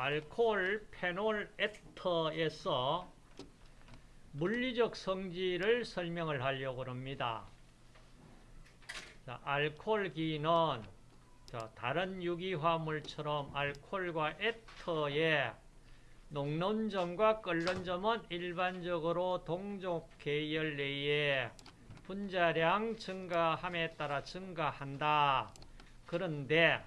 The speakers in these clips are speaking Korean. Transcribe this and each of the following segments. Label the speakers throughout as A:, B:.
A: 알코올 페놀 에터에서 물리적 성질을 설명을 하려고 합니다. 자, 알코올기는 자, 다른 유기화물처럼 알코올과 에터의 녹는 점과 끓는 점은 일반적으로 동족 계열 내에 분자량 증가함에 따라 증가한다. 그런데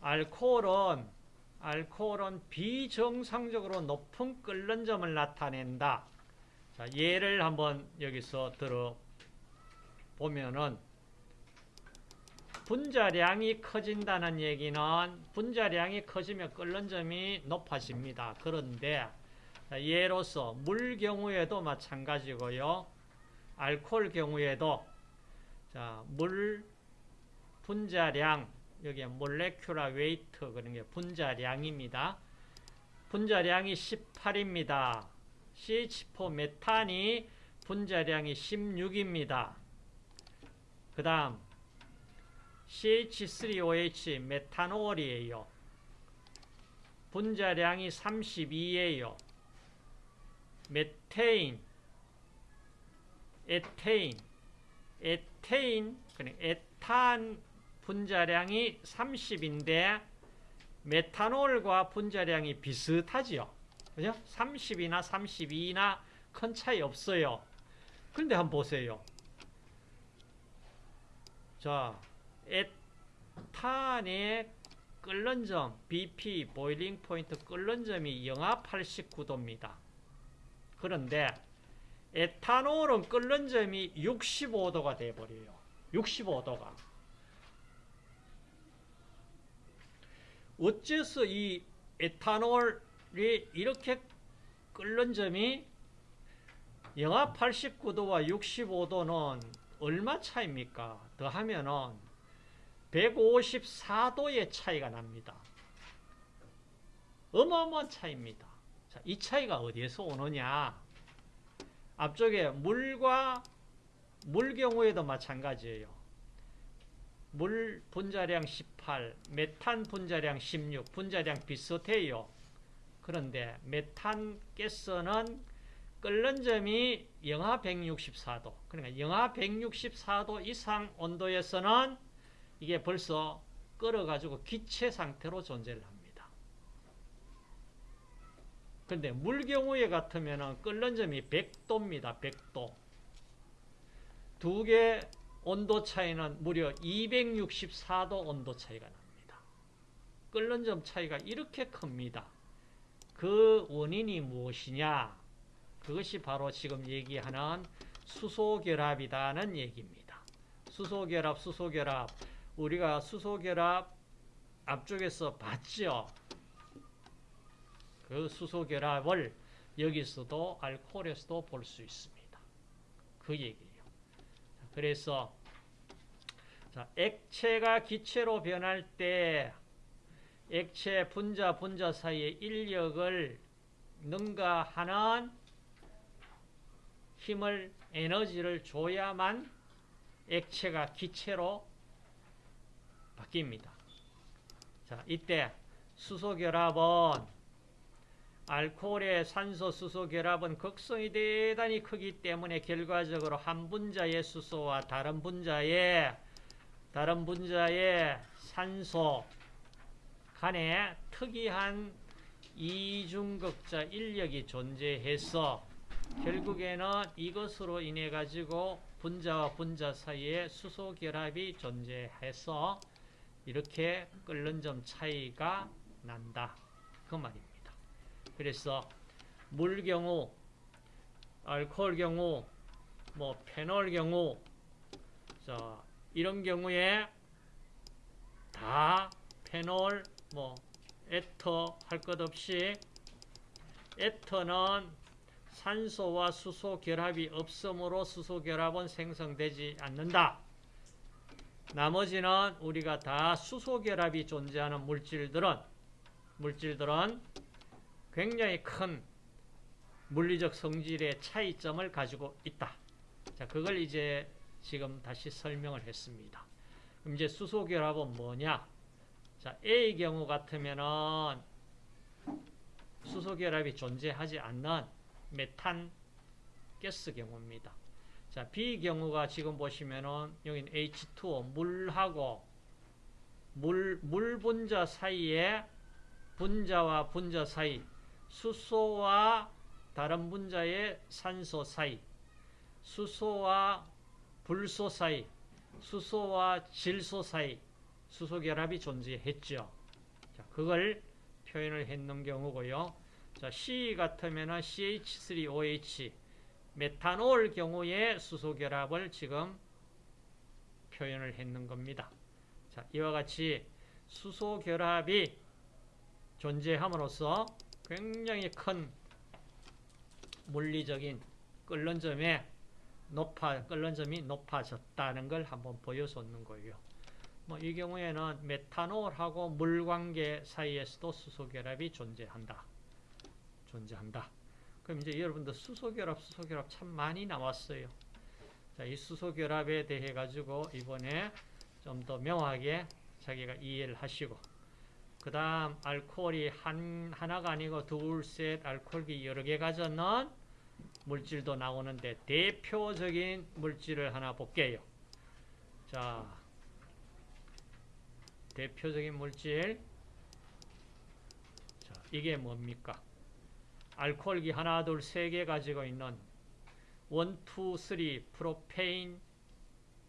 A: 알코올은 알코올은 비정상적으로 높은 끓는 점을 나타낸다. 자, 예를 한번 여기서 들어 보면은 분자량이 커진다는 얘기는 분자량이 커지면 끓는 점이 높아집니다. 그런데 예로서 물 경우에도 마찬가지고요. 알코올 경우에도 자, 물 분자량 여기에 molecular weight 그런 게 분자량입니다. 분자량이 18입니다. CH4 메탄이 분자량이 16입니다. 그 다음 CH3OH 메탄올이에요. 분자량이 32예요. 메테인, 에테인, 에테인, 그냥 에탄 분자량이 30인데 메탄올과 분자량이 비슷하지요. 그죠? 30이나 32나 큰 차이 없어요. 그런데 한번 보세요. 자, 에탄의 끓는 점, BP, 보일링 포인트 끓는 점이 영하 89도입니다. 그런데 에탄올은 끓는 점이 65도가 돼버려요. 65도가. 어째서 이 에탄올이 이렇게 끓는 점이 영하 89도와 65도는 얼마 차입니까? 더하면은 154도의 차이가 납니다. 어마어마한 차이입니다. 자, 이 차이가 어디에서 오느냐? 앞쪽에 물과 물 경우에도 마찬가지예요. 물 분자량 18, 메탄 분자량 16, 분자량 비슷해요. 그런데 메탄 가스는 끓는 점이 영하 164도, 그러니까 영하 164도 이상 온도에서는 이게 벌써 끓어가지고 기체 상태로 존재를 합니다. 그런데 물 경우에 같으면 끓는 점이 100도입니다. 100도. 두 개 온도 차이는 무려 264도 온도 차이가 납니다. 끓는 점 차이가 이렇게 큽니다. 그 원인이 무엇이냐? 그것이 바로 지금 얘기하는 수소결합이라는 얘기입니다. 수소결합, 수소결합. 우리가 수소결합 앞쪽에서 봤죠? 그 수소결합을 여기서도 알코올에서도 볼 수 있습니다. 그 얘기예요. 그래서 자, 액체가 기체로 변할 때 액체 분자 분자 사이의 인력을 능가하는 힘을 에너지를 줘야만 액체가 기체로 바뀝니다. 자, 이때 수소 결합은 알코올의 산소 수소 결합은 극성이 대단히 크기 때문에 결과적으로 한 분자의 수소와 다른 분자의 다른 분자의 산소 간에 특이한 이중극자 인력이 존재해서 결국에는 이것으로 인해 가지고 분자와 분자 사이에 수소 결합이 존재해서 이렇게 끓는 점 차이가 난다. 그 말입니다. 그래서 물 경우, 알코올 경우, 뭐 페놀 경우, 자 이런 경우에 다 페놀, 뭐 에터 할 것 없이 에터는 산소와 수소 결합이 없으므로 수소 결합은 생성되지 않는다. 나머지는 우리가 다 수소 결합이 존재하는 물질들은 물질들은 굉장히 큰 물리적 성질의 차이점을 가지고 있다. 자, 그걸 이제 지금 다시 설명을 했습니다. 그럼 이제 수소 결합은 뭐냐? 자, A의 경우 같으면은 수소 결합이 존재하지 않는 메탄 가스 경우입니다. 자, B 경우가 지금 보시면은 여기는 H2O 물하고 물, 물 분자 사이에 분자와 분자 사이 수소와 다른 분자의 산소 사이 수소와 불소 사이 수소와 질소 사이 수소 결합이 존재했죠. 자, 그걸 표현을 했는 경우고요. 자, C 같으면은 CH3OH 메탄올 경우에 수소 결합을 지금 표현을 했는 겁니다. 자, 이와 같이 수소 결합이 존재함으로써 굉장히 큰 물리적인 끓는 점에 높아 끓는 점이 높아졌다는 걸 한번 보여줬는 거예요. 뭐 이 경우에는 메탄올하고 물 관계 사이에서도 수소 결합이 존재한다. 존재한다. 그럼 이제 여러분들 수소 결합, 수소 결합 참 많이 나왔어요. 자, 이 수소 결합에 대해 가지고 이번에 좀 더 명확하게 자기가 이해를 하시고 그 다음 알코올이 한, 하나가 아니고 둘, 셋, 알코올이 여러 개 가졌는 물질도 나오는데 대표적인 물질을 하나 볼게요. 자, 대표적인 물질 자, 이게 뭡니까? 알코올기 하나, 둘, 세 개 가지고 있는 1, 2, 3 propane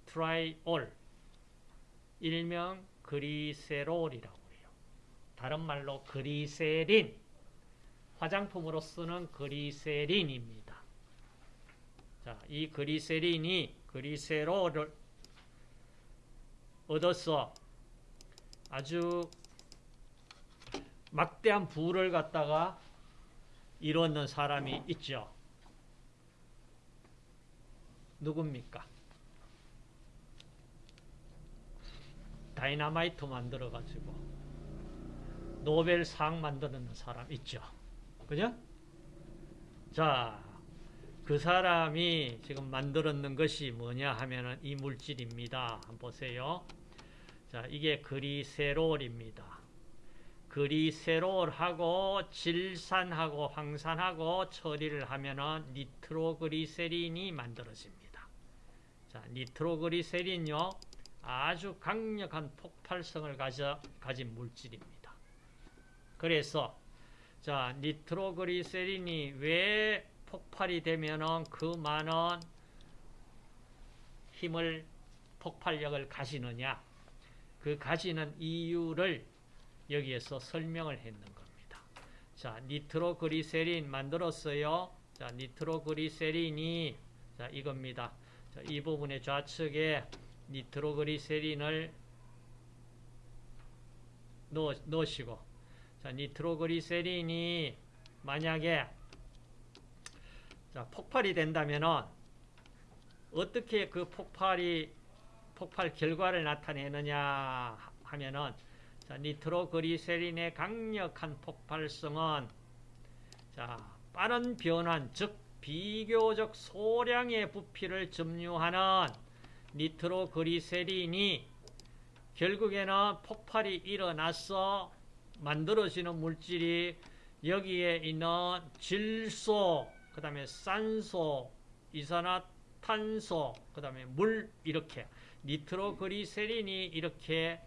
A: triol 일명 그리세롤이라고. 다른 말로 그리세린 화장품으로 쓰는 그리세린입니다. 자, 이 그리세린이 그리세롤을 얻어서 아주 막대한 부를 갖다가 이루는 사람이 있죠. 누굽니까? 다이나마이트 만들어가지고 노벨상 만드는 사람 있죠. 그죠? 자, 그 사람이 지금 만들었는 것이 뭐냐 하면은 이 물질입니다. 한번 보세요. 자, 이게 그리세롤입니다. 그리세롤하고 질산하고 황산하고 처리를 하면은 니트로그리세린이 만들어집니다. 자, 니트로그리세린요. 아주 강력한 폭발성을 가져, 가진 물질입니다. 그래서 자, 니트로그리세린이 왜 폭발이 되면은 그 많은 힘을 폭발력을 가지느냐? 그 가지는 이유를 여기에서 설명을 했는 겁니다. 자, 니트로그리세린 만들었어요. 자, 니트로그리세린이 자, 이겁니다. 자, 이 부분의 좌측에 니트로그리세린을 넣, 넣으시고 자, 니트로그리세린이 만약에 자, 폭발이 된다면은 어떻게 그 폭발이 폭발 결과를 나타내느냐 하면은 자, 니트로그리세린의 강력한 폭발성은 자, 빠른 변환 즉 비교적 소량의 부피를 점유하는 니트로그리세린이 결국에는 폭발이 일어나서 만들어지는 물질이 여기에 있는 질소, 그 다음에 산소, 이산화탄소, 그 다음에 물 이렇게 니트로그리세린이 이렇게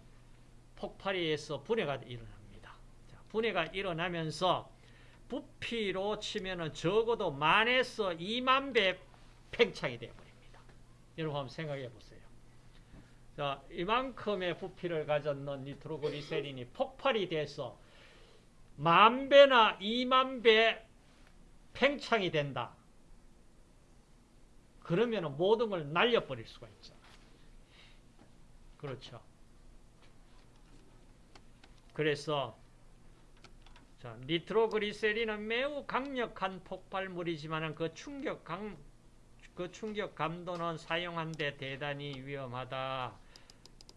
A: 폭발이 해서 분해가 일어납니다. 자, 분해가 일어나면서 부피로 치면은 적어도 만에서 2만 배 팽창이 되어버립니다. 여러분 한번 생각해 보세요. 자, 이만큼의 부피를 가졌는 니트로그리세린이 폭발이 돼서 만 배나 2만 배 팽창이 된다. 그러면 모든 걸 날려버릴 수가 있죠. 그렇죠. 그래서 자, 니트로그리세린은 매우 강력한 폭발물이지만 그 충격 강, 그 충격 감도는 사용한데 대단히 위험하다.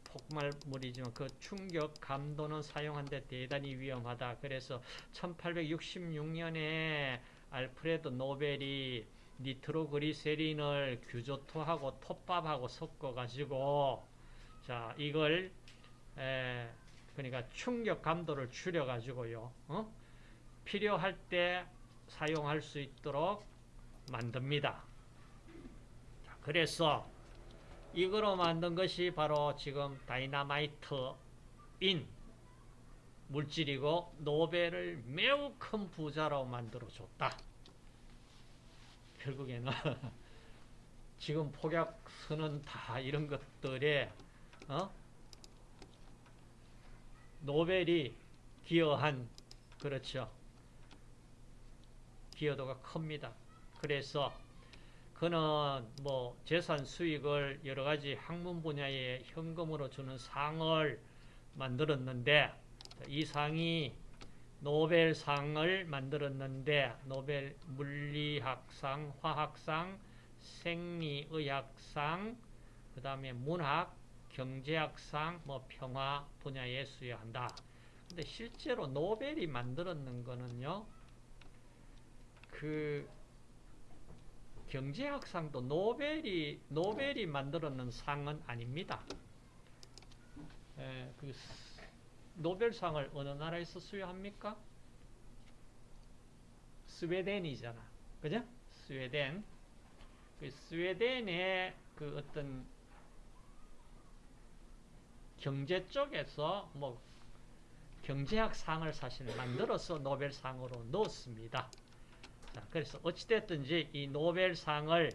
A: 폭발물이지만 그 충격 감도는 사용한데 대단히 위험하다. 그래서 1866년에 알프레드 노벨이 니트로그리세린을 규조토하고 톱밥하고 섞어가지고 자 이걸 에, 그러니까 충격 감도를 줄여 가지고요. 어? 필요할 때 사용할 수 있도록 만듭니다. 자, 그래서 이거로 만든 것이 바로 지금 다이나마이트인 물질이고 노벨을 매우 큰 부자로 만들어 줬다. 결국에는 지금 폭약서는 다 이런 것들에 어? 노벨이 기여한 그렇죠. 기여도가 큽니다. 그래서 그는 뭐 재산 수익을 여러 가지 학문 분야에 현금으로 주는 상을 만들었는데 이 상이 노벨상을 만들었는데 노벨 물리학상, 화학상, 생리의학상, 그 다음에 문학, 경제학상, 뭐 평화 분야에 수여한다. 근데 실제로 노벨이 만들었는 거는요, 그 경제학상도 노벨이 노벨이 만들었는 상은 아닙니다. 에, 그 노벨상을 어느 나라에서 수여합니까? 스웨덴이잖아. 그죠? 스웨덴. 그 스웨덴의 그 어떤 경제 쪽에서 뭐 경제학 상을 사실 만들어서 노벨상으로 넣었습니다. 자, 그래서 어찌됐든지 이 노벨상을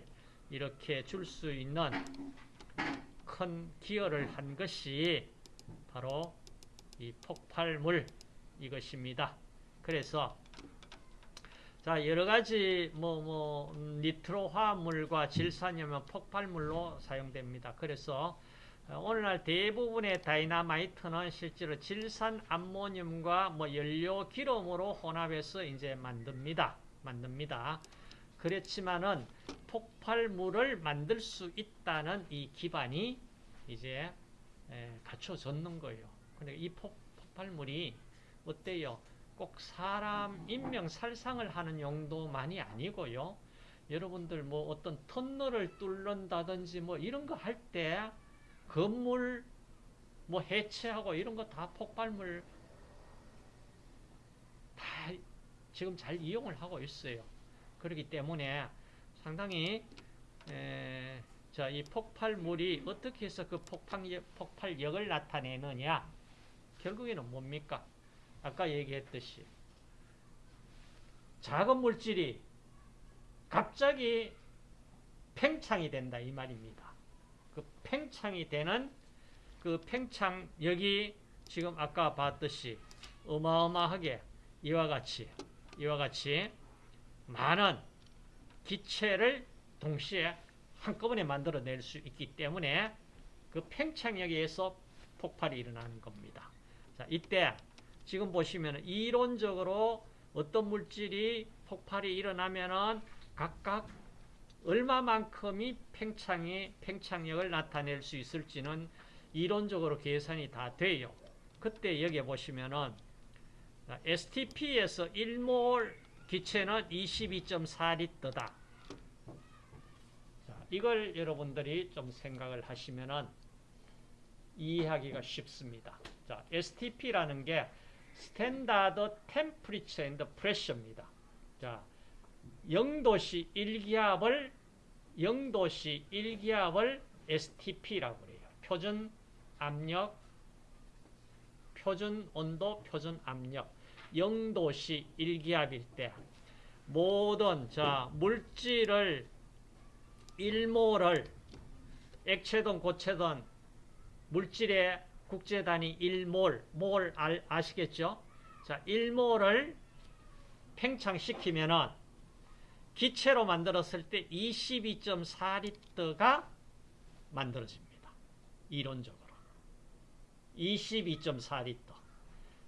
A: 이렇게 줄 수 있는 큰 기여를 한 것이 바로 이 폭발물 이것입니다. 그래서 자 여러 가지 뭐뭐 뭐, 니트로 화합물과 질산염은 폭발물로 사용됩니다. 그래서 오늘날 대부분의 다이나마이트는 실제로 질산 암모늄과 뭐 연료 기름으로 혼합해서 이제 만듭니다. 만듭니다. 그렇지만은 폭발물을 만들 수 있다는 이 기반이 이제 갖춰졌는 거예요. 근데 이 폭, 폭발물이 어때요? 꼭 사람 인명 살상을 하는 용도만이 아니고요. 여러분들 뭐 어떤 터널을 뚫는다든지 뭐 이런 거 할 때 건물 뭐 해체하고 이런 거 다 폭발물 다 지금 잘 이용을 하고 있어요. 그렇기 때문에 상당히 에, 자, 이 폭발물이 어떻게 해서 그 폭발력, 폭발력을 나타내느냐? 결국에는 뭡니까? 아까 얘기했듯이 작은 물질이 갑자기 팽창이 된다 이 말입니다. 그 팽창이 되는 그 팽창력이 지금 아까 봤듯이 어마어마하게 이와 같이 이와 같이 많은 기체를 동시에 한꺼번에 만들어낼 수 있기 때문에 그 팽창력에 의해서 폭발이 일어나는 겁니다. 자, 이때 지금 보시면 이론적으로 어떤 물질이 폭발이 일어나면은 각각 얼마만큼이 팽창이 팽창력을 나타낼 수 있을지는 이론적으로 계산이 다 돼요. 그때 여기 보시면은 STP에서 1몰 기체는 22.4리터다. 이걸 여러분들이 좀 생각을 하시면은 이해하기가 쉽습니다. 자, STP라는 게 standard temperature and pressure입니다. 자, 0도씨 1기압을 0도씨 1기압을 STP라고 그래요. 표준 압력, 표준 온도, 표준 압력. 0도씨 1기압일 때 모든 자 물질을 1몰을 액체든 고체든 물질의 국제 단위 1몰, 몰 아 시겠죠? 자, 1몰을 팽창시키면은 기체로 만들었을 때 22.4리터가 만들어집니다. 이론적으로. 22.4리터.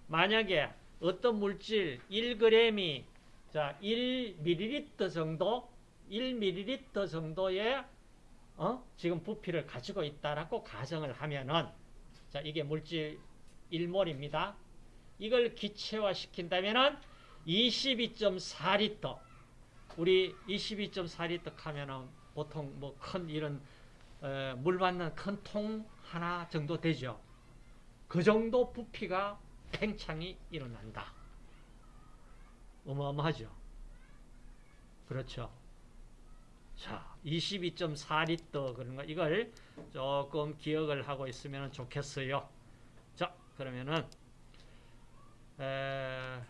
A: 만약에 어떤 물질 1g이 자, 1ml 정도 1ml 정도의 어? 지금 부피를 가지고 있다라고 가정을 하면은 자, 이게 물질 1몰입니다. 이걸 기체화 시킨다면은 22.4리터. 우리 22.4리터 하면은 보통 뭐 큰 이런 어, 물 받는 큰 통 하나 정도 되죠. 그 정도 부피가 팽창이 일어난다. 어마어마하죠. 그렇죠. 자, 22.4리터 그런 거 이걸 조금 기억을 하고 있으면 좋겠어요. 자, 그러면은 에,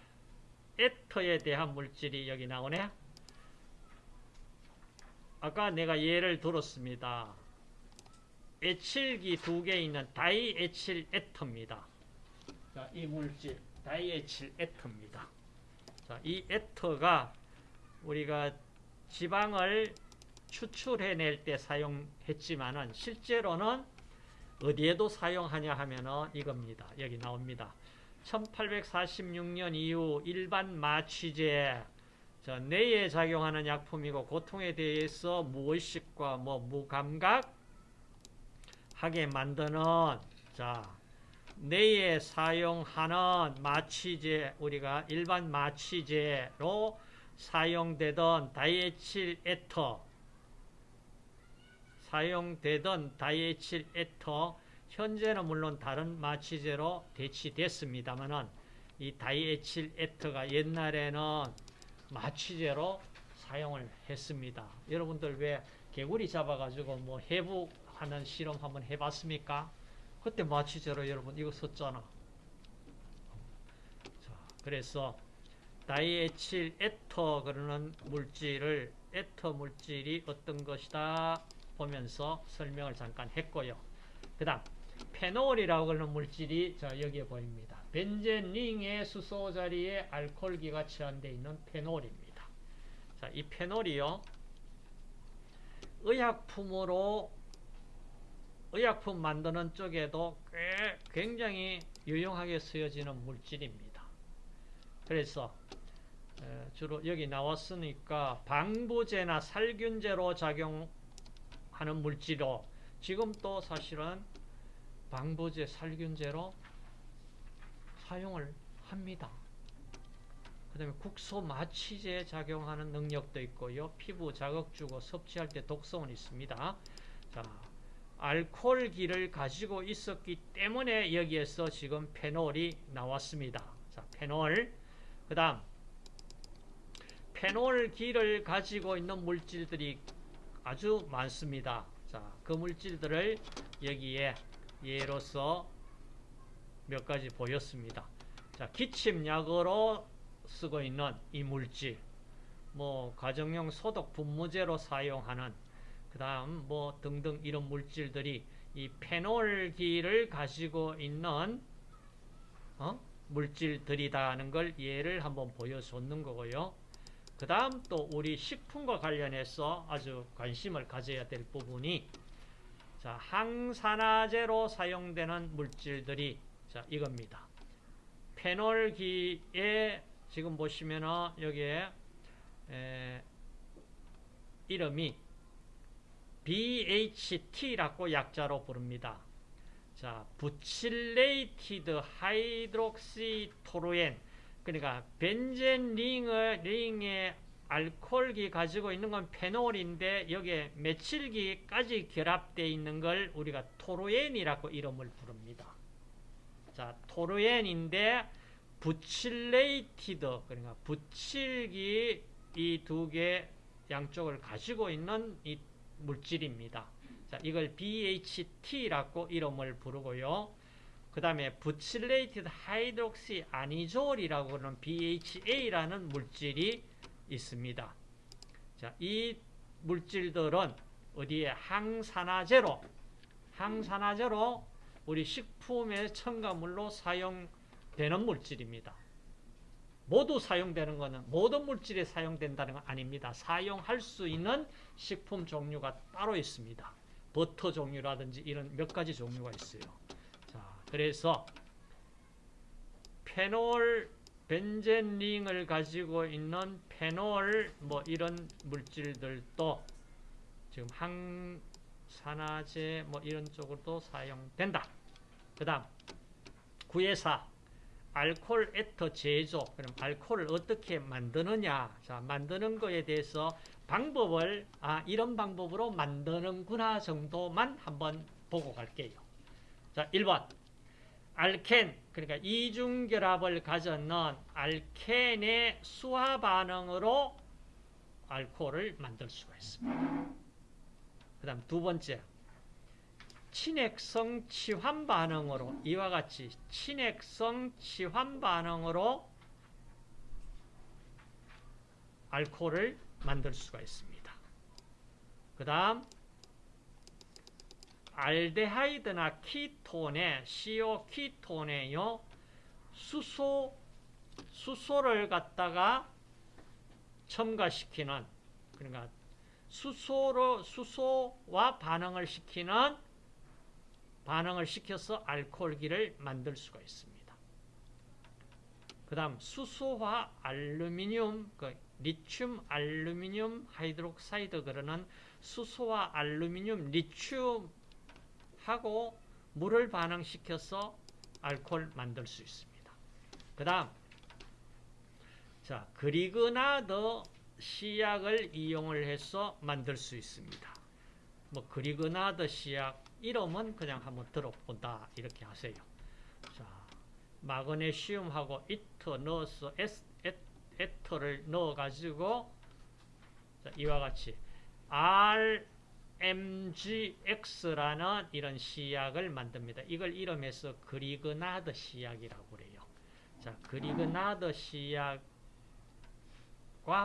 A: 에터에 대한 물질이 여기 나오네. 아까 내가 예를 들었습니다. 에칠기 두 개 있는 다이에칠 에터입니다. 자, 이 물질 다이에칠 에터입니다. 자, 이 에터가 우리가 지방을 추출해낼 때 사용했지만은 실제로는 어디에도 사용하냐 하면은 이겁니다. 여기 나옵니다. 1846년 이후 일반 마취제 자, 뇌에 작용하는 약품이고 고통에 대해서 무의식과 뭐 무감각 하게 만드는 자 뇌에 사용하는 마취제 우리가 일반 마취제로 사용되던 다이에칠 에터 사용되던 다이에칠 에터 현재는 물론 다른 마취제로 대치됐습니다만은 이 다이에칠 에터가 옛날에는 마취제로 사용을 했습니다. 여러분들 왜 개구리 잡아가지고 뭐 해부하는 실험 한번 해봤습니까? 그때 마취제로 여러분 이거 썼잖아. 자, 그래서 다이에칠 에터 그러는 물질을 에터 물질이 어떤 것이다 보면서 설명을 잠깐 했고요. 그 다음 페놀이라고 하는 물질이 자 여기에 보입니다. 벤젠링의 수소 자리에 알코올기가 취한되어 있는 페놀입니다. 자, 이 페놀이요. 의약품으로 의약품 만드는 쪽에도 꽤 굉장히 유용하게 쓰여지는 물질입니다. 그래서 주로 여기 나왔으니까 방부제나 살균제로 작용하는 물질로 지금 또 사실은 방부제, 살균제로 사용을 합니다. 그 다음에 국소 마취제 작용하는 능력도 있고요. 피부 자극 주고 섭취할 때 독성은 있습니다. 자, 알코올기를 가지고 있었기 때문에 여기에서 지금 페놀이 나왔습니다. 자, 페놀. 그 다음, 페놀기를 가지고 있는 물질들이 아주 많습니다. 자, 그 물질들을 여기에 예로서 몇 가지 보였습니다. 자, 기침약으로 쓰고 있는 이 물질, 뭐 가정용 소독 분무제로 사용하는 그 다음 뭐 등등 이런 물질들이 이 페놀기를 가지고 있는 어? 물질들이다는 걸 예를 한번 보여줬는 거고요. 그 다음 또 우리 식품과 관련해서 아주 관심을 가져야 될 부분이 자, 항산화제로 사용되는 물질들이 자, 이겁니다. 페놀기에 지금 보시면은 여기에 에, 이름이 BHT라고 약자로 부릅니다. 자, butylated hydroxy toluene 그러니까 벤젠 링의 링의 알코올기 가지고 있는 건 페놀인데 여기에 메칠기까지 결합되어 있는 걸 우리가 톨루엔이라고 이름을 부릅니다. 자, 톨루엔인데 butylated 그러니까 부칠기 이 두 개 양쪽을 가지고 있는 이 물질입니다. 자, 이걸 BHT라고 이름을 부르고요. 그 다음에 butylated hydroxy anisole이라고 하는 BHA라는 물질이 있습니다. 자, 이 물질들은 어디에 항산화제로 항산화제로 우리 식품의 첨가물로 사용되는 물질입니다. 모두 사용되는 것은 모든 물질에 사용된다는 건 아닙니다. 사용할 수 있는 식품 종류가 따로 있습니다. 버터 종류라든지 이런 몇 가지 종류가 있어요. 자, 그래서 페놀 벤젠링을 가지고 있는 페놀 뭐 이런 물질들도 지금 항산화제 뭐 이런 쪽으로도 사용된다. 그 다음 구해사 알코올 에터 제조 그럼 알코올을 어떻게 만드느냐 자 만드는 거에 대해서 방법을 아 이런 방법으로 만드는구나 정도만 한번 보고 갈게요. 자 1번 알켄 그러니까 이중결합을 가졌는 알켄의 수화 반응으로 알코올을 만들 수가 있습니다. 그 다음 두 번째 친핵성 치환 반응으로 이와 같이 친핵성 치환 반응으로 알코올을 만들 수가 있습니다. 그 다음 알데하이드나 키톤에 CO 키톤에요 수소 수소를 갖다가 첨가시키는 그러니까 수소로 수소와 반응을 시키는 반응을 시켜서 알코올기를 만들 수가 있습니다. 그 다음 수소와 알루미늄 그 리튬 알루미늄 hydroxide 그러는 수소와 알루미늄 리튬하고 물을 반응시켜서 알코올 만들 수 있습니다. 그 다음 자 그리그나드 시약을 이용을 해서 만들 수 있습니다. 뭐 그리그나드 시약 이름은 그냥 한번 들어본다 이렇게 하세요. 자 마그네슘하고 이트 넣어서 에스, 에, 에터를 넣어가지고 자, 이와 같이 RMGX라는 이런 시약을 만듭니다. 이걸 이름해서 그리그나드 시약이라고 그래요. 자, 그리그나드 시약과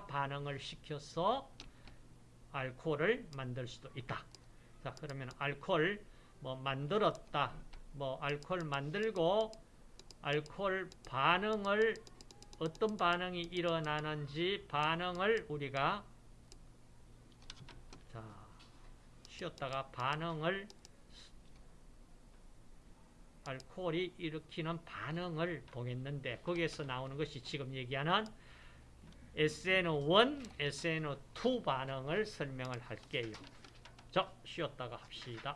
A: 반응을 시켜서 알코올을 만들 수도 있다. 자, 그러면 알코올 뭐 만들었다. 뭐 알코올 만들고 알코올 반응을 어떤 반응이 일어나는지 반응을 우리가 자, 쉬었다가 반응을 알코올이 일으키는 반응을 보겠는데 거기에서 나오는 것이 지금 얘기하는 SN1, SN2 반응을 설명을 할게요. 자, 쉬었다가 합시다.